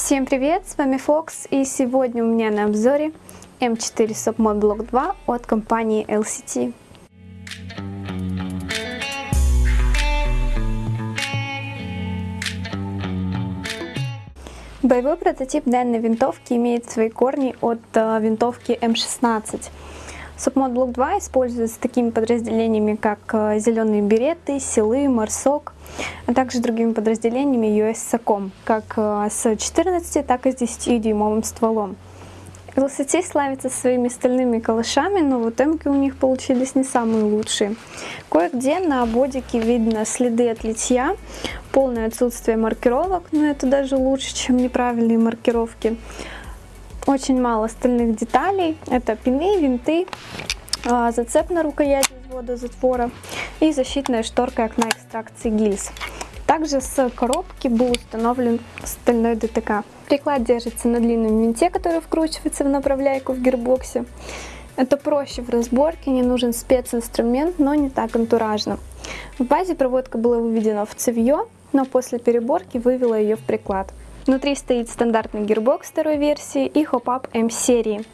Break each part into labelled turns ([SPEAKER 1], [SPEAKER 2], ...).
[SPEAKER 1] Всем привет, с вами Fox и сегодня у меня на обзоре M4 Submod Block 2 от компании LCT. Боевой прототип данной винтовки имеет свои корни от э, винтовки М16. Submod Block 2 используется такими подразделениями, как э, зеленые береты, силы, марсок, а также другими подразделениями US SACOM, как э, с 14, так и с 10-дюймовым стволом. LCT славится своими стальными калашами, но вот эмки у них получились не самые лучшие. Кое-где на бодике видно следы от литья, полное отсутствие маркировок, но это даже лучше, чем неправильные маркировки. Очень мало стальных деталей. Это пины, винты, а, зацеп на рукояти взвода затвора и защитная шторка окна экстракции гильз. Также с коробки был установлен стальной ДТК. Приклад держится на длинном винте, который вкручивается в направляйку в гирбоксе. Это проще в разборке, не нужен специнструмент, но не так антуражно. В базе проводка была выведена в цевье, но после переборки вывела ее в приклад. Внутри стоит стандартный гирбокс второй версии и хоп-ап М серии.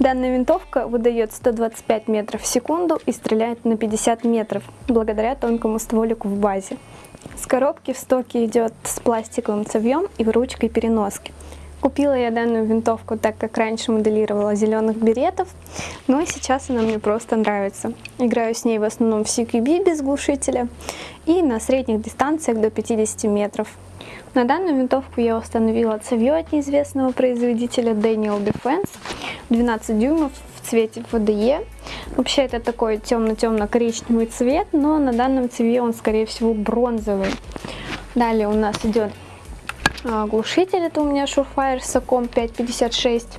[SPEAKER 1] Данная винтовка выдает 125 метров в секунду и стреляет на 50 метров, благодаря тонкому стволику в базе. С коробки в стоке идет с пластиковым цевьем и ручкой переноски. Купила я данную винтовку, так как раньше моделировала зеленых беретов, но и сейчас она мне просто нравится. Играю с ней в основном в CQB без глушителя и на средних дистанциях до 50 метров. На данную винтовку я установила цевье от неизвестного производителя Daniel Defense 12 дюймов в цвете FDE. Вообще это такой темно-темно-коричневый цвет, но на данном цевье он скорее всего бронзовый. Далее у нас идет а, глушитель, это у меня Surefire Sacom 556.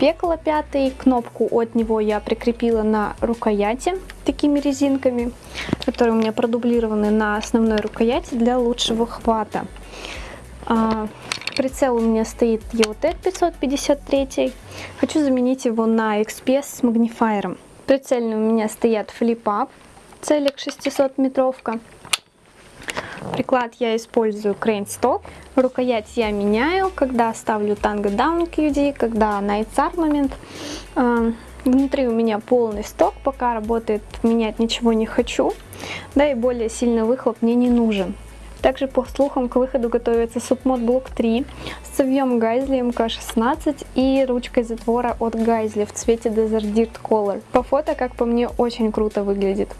[SPEAKER 1] Пекла пятый, кнопку от него я прикрепила на рукояти такими резинками, которые у меня продублированы на основной рукояти для лучшего хвата. А, прицел у меня стоит EOTech 553. Хочу заменить его на XPS с магнифайером. Прицельные у меня стоят FlipUp, целик 600 метровка. Приклад я использую Stock. Рукоять я меняю, когда ставлю Tango Down QD, когда Night Armament. А, внутри у меня полный сток, пока работает, менять ничего не хочу. Да и более сильный выхлоп мне не нужен. Также, по слухам, к выходу готовится Submod Block 3 с цевьем Гайзли МК-16 и ручкой затвора от Гайзли в цвете Desert Dirt Color. По фото, как по мне, очень круто выглядит.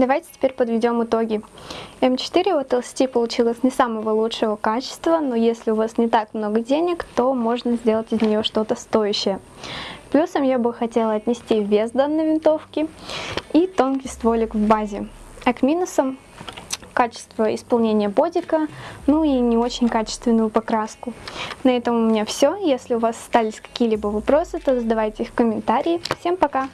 [SPEAKER 1] Давайте теперь подведем итоги. М4 от LCT получилось не самого лучшего качества, но если у вас не так много денег, то можно сделать из нее что-то стоящее. Плюсом я бы хотела отнести вес данной винтовки и тонкий стволик в базе. А к минусам качество исполнения бодика, ну и не очень качественную покраску. На этом у меня все. Если у вас остались какие-либо вопросы, то задавайте их в комментарии. Всем пока!